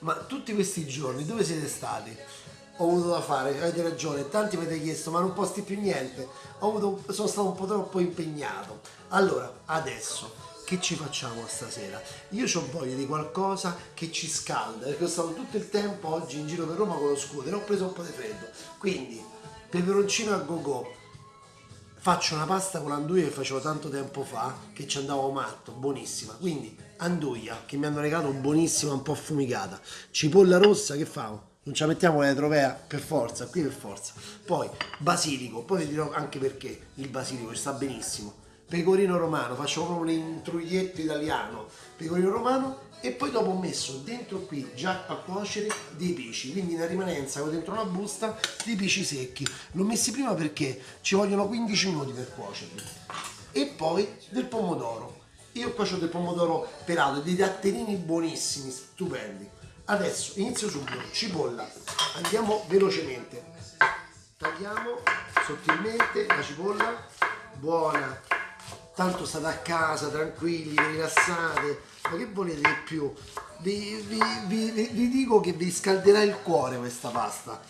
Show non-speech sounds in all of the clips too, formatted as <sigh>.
ma tutti questi giorni dove siete stati? Ho avuto da fare, avete ragione, tanti mi avete chiesto ma non posti più niente, avuto, sono stato un po' troppo impegnato. Allora, adesso, che ci facciamo stasera? Io ho voglia di qualcosa che ci scalda, perché ho stato tutto il tempo oggi in giro per Roma con lo scooter, ho preso un po' di freddo, quindi peperoncino a go go, faccio una pasta con l'anduia che facevo tanto tempo fa che ci andavo matto, buonissima. Quindi anduia che mi hanno regalato buonissima, un po' affumicata. Cipolla rossa che fa? Non la mettiamo le trovea per forza, qui per forza. Poi basilico, poi vi dirò anche perché il basilico ci sta benissimo. Pecorino romano, faccio proprio un intruglietto italiano. Pecorino romano e poi dopo ho messo dentro qui già a cuocere dei pesci quindi in rimanenza ho dentro una busta dei pesci secchi l'ho messi prima perché ci vogliono 15 minuti per cuocerli e poi del pomodoro io qua ho del pomodoro pelato dei datterini buonissimi stupendi adesso inizio subito cipolla andiamo velocemente tagliamo sottilmente la cipolla buona tanto state a casa tranquilli rilassate ma che volete di più? Vi, vi, vi, vi, dico che vi scalderà il cuore questa pasta.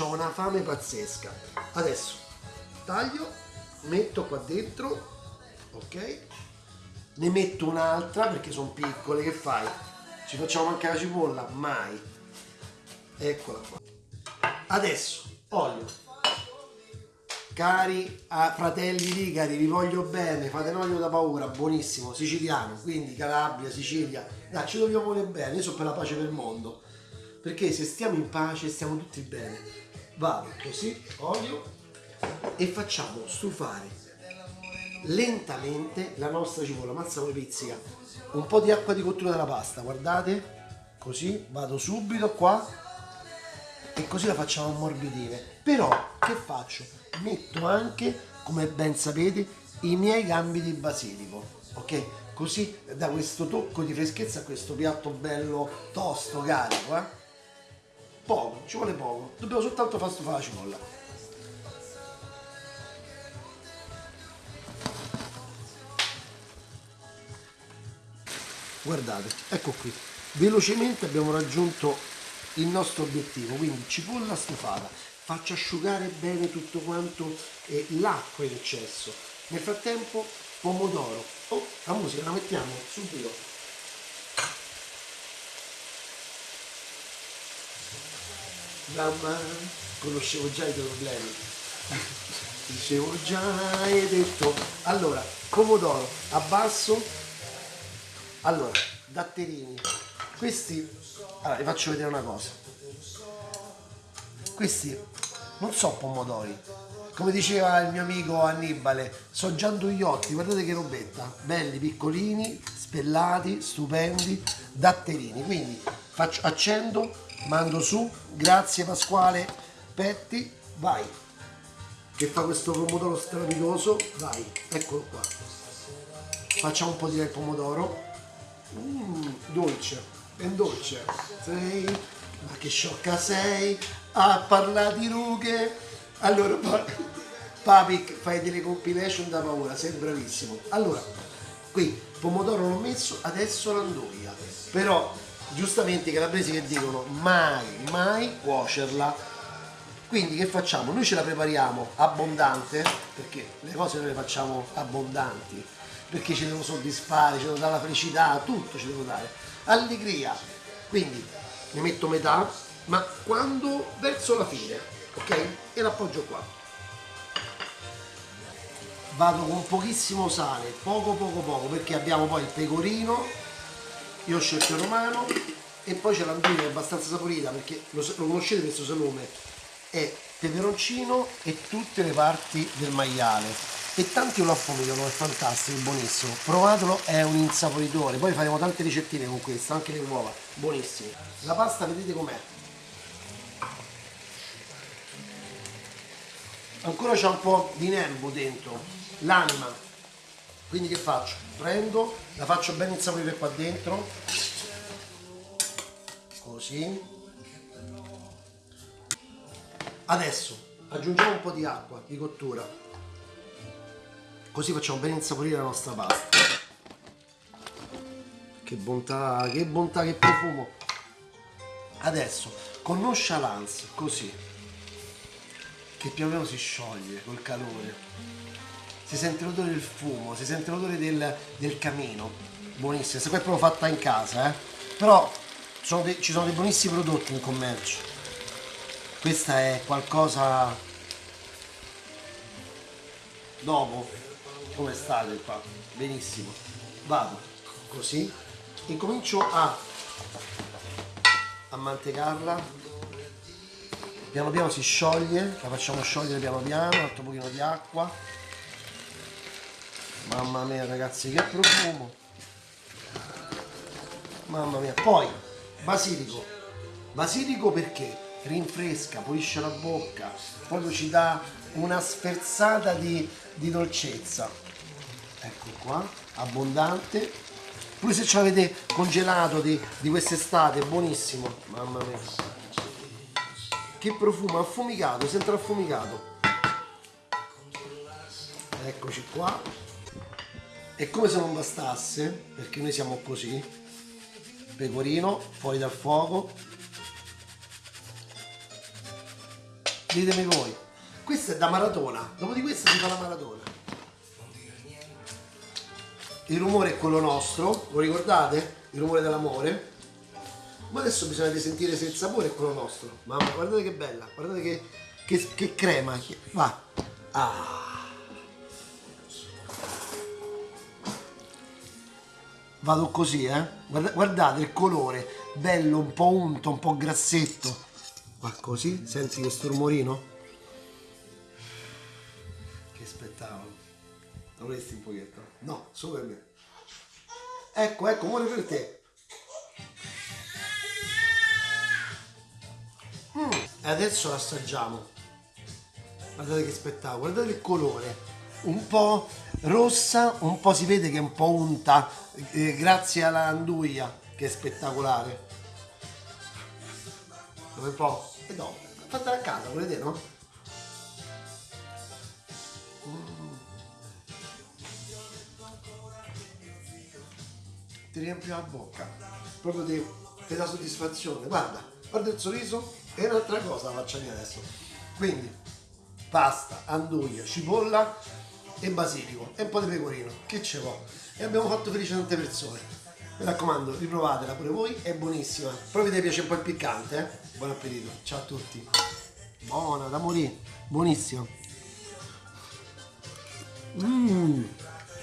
Ho una fame pazzesca. Adesso taglio, metto qua dentro, ok? Ne metto un'altra perché sono piccole, che fai? Ci facciamo mancare la cipolla? Mai. Eccola qua. Adesso, olio Cari ah, fratelli rigari, vi voglio bene, fate un olio da paura, buonissimo, siciliano, quindi Calabria, Sicilia, dai, ci dobbiamo volere bene, io sono per la pace del mondo, perché se stiamo in pace stiamo tutti bene. Vado così, olio, e facciamo stufare lentamente la nostra cipolla, mazza come pizzica, un po' di acqua di cottura della pasta, guardate, così, vado subito qua, e così la facciamo ammorbidire. Però, che faccio? metto anche, come ben sapete, i miei gambi di basilico, ok? Così da questo tocco di freschezza a questo piatto bello tosto, carico, eh? Poco, ci vuole poco, dobbiamo soltanto far stufare la cipolla. Guardate, ecco qui, velocemente abbiamo raggiunto il nostro obiettivo, quindi cipolla stufata faccio asciugare bene tutto quanto eh, l'acqua in eccesso. Nel frattempo pomodoro. Oh, la musica la mettiamo subito. Mamma, conoscevo già i tuoi problemi. <laughs> Dicevo già, hai detto. Allora, pomodoro, abbasso. Allora, datterini. Questi, allora vi faccio vedere una cosa. Questi non so pomodori. Come diceva il mio amico Annibale sono giandugliotti guardate che robetta. Belli piccolini spellati stupendi. Datterini. Quindi faccio, accendo mando su. Grazie Pasquale. Petti vai. Che fa questo pomodoro strepitoso. Vai eccolo qua. Facciamo un po' di pomodoro dolce ben dolce sei ma che sciocca sei a parlare di rughe. Allora, <laughs> Papic, fai delle compilation da paura, sei bravissimo. Allora, qui pomodoro l'ho messo, adesso l'anduia. Però, giustamente i calabresi che dicono mai, mai cuocerla. Quindi che facciamo? Noi ce la prepariamo abbondante, perché le cose noi le facciamo abbondanti, perché ci devono soddisfare, ci devono dare la felicità, tutto ci devo dare. Allegria. Quindi ne metto metà, ma quando verso la fine, ok? E l'appoggio qua. Vado con pochissimo sale, poco poco poco, perché abbiamo poi il pecorino, io ho scelto il romano, e poi c'è l'anduia abbastanza saporita, perché lo, lo conoscete questo salume, è peperoncino e tutte le parti del maiale e tanti lo affumicano, è fantastico, è buonissimo. Provatelo, è un insaporitore. Poi faremo tante ricettine con questo, anche le uova, buonissime. La pasta vedete com'è? ancora c'è un po' di nervo dentro, l'anima. Quindi che faccio? Prendo, la faccio ben insaporire qua dentro, così. Adesso aggiungiamo un po' di acqua di cottura, così facciamo ben insaporire la nostra pasta. Che bontà, che bontà, che profumo! adesso con nonchalance così che piano piano si scioglie col calore si sente l'odore del fumo si sente l'odore del, del camino buonissima se poi è proprio fatta in casa eh? però sono dei- ci sono dei buonissimi prodotti in commercio questa è qualcosa dopo. Come state qua? Benissimo. Vado. Così. E comincio a a mantecarla. Piano piano si scioglie la facciamo sciogliere piano piano un altro pochino di acqua. Mamma mia ragazzi che profumo. Mamma mia. Poi basilico. Basilico perché rinfresca pulisce la bocca proprio ci dà una sferzata di, di dolcezza. Ecco qua abbondante. Pure se ce l'avete congelato di, di quest'estate buonissimo. Mamma mia. Che profumo affumicato sempre affumicato. Eccoci qua. E come se non bastasse perché noi siamo così pecorino fuori dal fuoco ditemi voi questa è da maratona dopo di questa si fa la maratona il rumore è quello nostro, lo ricordate? Il rumore dell'amore. Ma adesso bisogna sentire se il sapore è quello nostro. Mamma, guardate che bella, guardate che, che, che crema. Va. Ah. Vado così, eh? Guarda- guardate il colore, bello, un po' unto, un po' grassetto. Va così, senti questo rumorino? Che spettacolo. Lo vorresti un pochetto? No, solo per me. Ecco, ecco, muore per te. Mm, E adesso l'assaggiamo. Guardate che spettacolo, guardate il colore. Un po' rossa, un po' si vede che è un po' unta, eh, grazie alla anduia, che è spettacolare. Un po'? E dopo. Fatela a casa, volete, no? ti riempie la bocca, proprio di, ti dà soddisfazione. Guarda, guarda il sorriso e un'altra cosa la faccio io adesso. Quindi, pasta, anduia, cipolla e basilico e un po' di pecorino, che ce vuole. E abbiamo fatto felice tante persone. Mi raccomando, riprovatela pure voi, è buonissima. Proprio ti piace un po' il piccante, eh? Buon appetito, ciao a tutti. Buona, da morire, buonissima. Mmm.